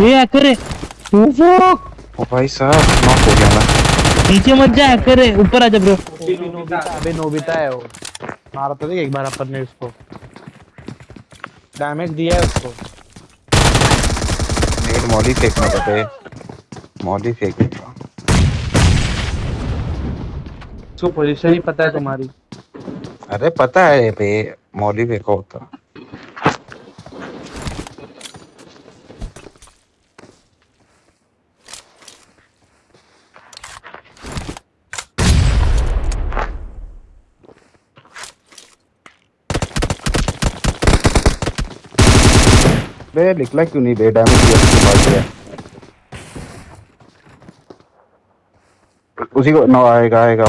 ये हैकर है। ओ भाई साहब नॉक हो गया मैं नीचे मत जा हैकर है। ऊपर आ जा ब्रो नोबिता अबे नोबिता है वो। मारा तो देख एक बार अपन ने उसको। डैमेज दिया है उसको। नेट मॉली फेंकना पड़े मॉली फेंक उसको पोजीशन ही पता है तुम्हारी। अरे पता है बे मॉली फेंका होता। बे निकला क्यों नहीं? बे डैमेज दिया उसके उसी को नो आएगा आएगा